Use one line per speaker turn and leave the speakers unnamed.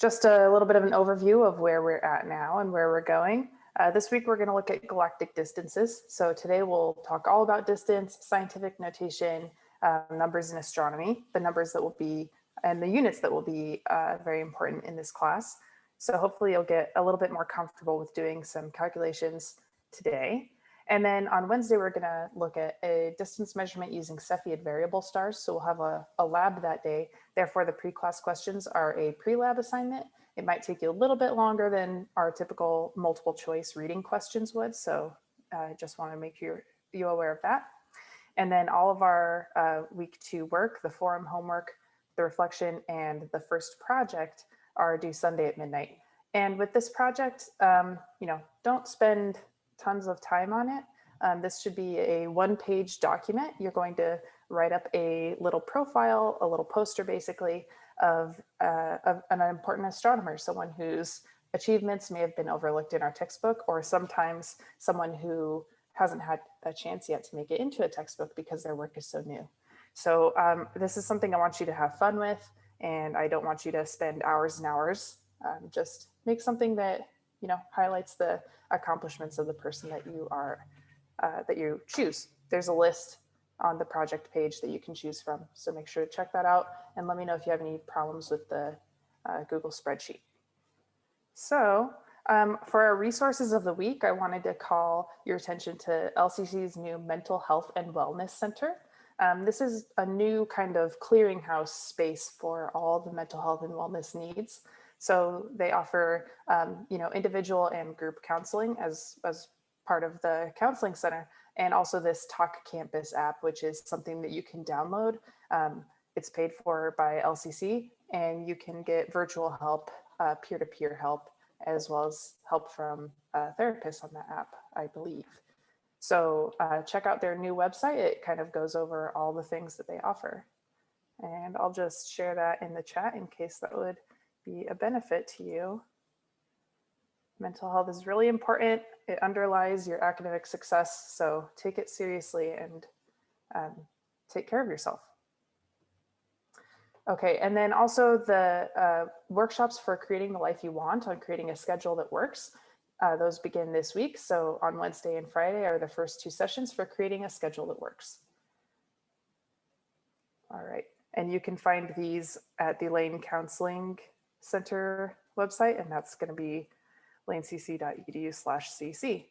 just a little bit of an overview of where we're at now and where we're going. Uh, this week, we're going to look at galactic distances. So today we'll talk all about distance, scientific notation, uh, numbers in astronomy, the numbers that will be and the units that will be uh, very important in this class. So hopefully you'll get a little bit more comfortable with doing some calculations today. And then on Wednesday, we're gonna look at a distance measurement using Cepheid variable stars. So we'll have a, a lab that day. Therefore, the pre-class questions are a pre-lab assignment. It might take you a little bit longer than our typical multiple choice reading questions would. So I uh, just wanna make you, you aware of that. And then all of our uh, week two work, the forum homework, the reflection, and the first project are due Sunday at midnight. And with this project, um, you know, don't spend tons of time on it. Um, this should be a one page document. You're going to write up a little profile, a little poster basically of, uh, of an important astronomer, someone whose achievements may have been overlooked in our textbook, or sometimes someone who hasn't had a chance yet to make it into a textbook because their work is so new. So um, this is something I want you to have fun with, and I don't want you to spend hours and hours. Um, just make something that you know highlights the accomplishments of the person that you are uh, that you choose. There's a list on the project page that you can choose from. So make sure to check that out and let me know if you have any problems with the uh, Google spreadsheet. So um, for our resources of the week, I wanted to call your attention to LCC's new Mental Health and Wellness Center. Um, this is a new kind of clearinghouse space for all the mental health and wellness needs. So they offer, um, you know, individual and group counseling as, as part of the counseling center, and also this Talk Campus app, which is something that you can download. Um, it's paid for by LCC, and you can get virtual help, uh, peer-to-peer -peer help, as well as help from therapists on that app, I believe. So uh, check out their new website. It kind of goes over all the things that they offer. And I'll just share that in the chat in case that would be a benefit to you. Mental health is really important. It underlies your academic success. So take it seriously and um, take care of yourself. Okay, and then also the uh, workshops for creating the life you want on creating a schedule that works. Uh, those begin this week. So on Wednesday and Friday are the first two sessions for creating a schedule that works. All right, and you can find these at the Lane Counseling Center website, and that's going to be lanecc.edu slash cc.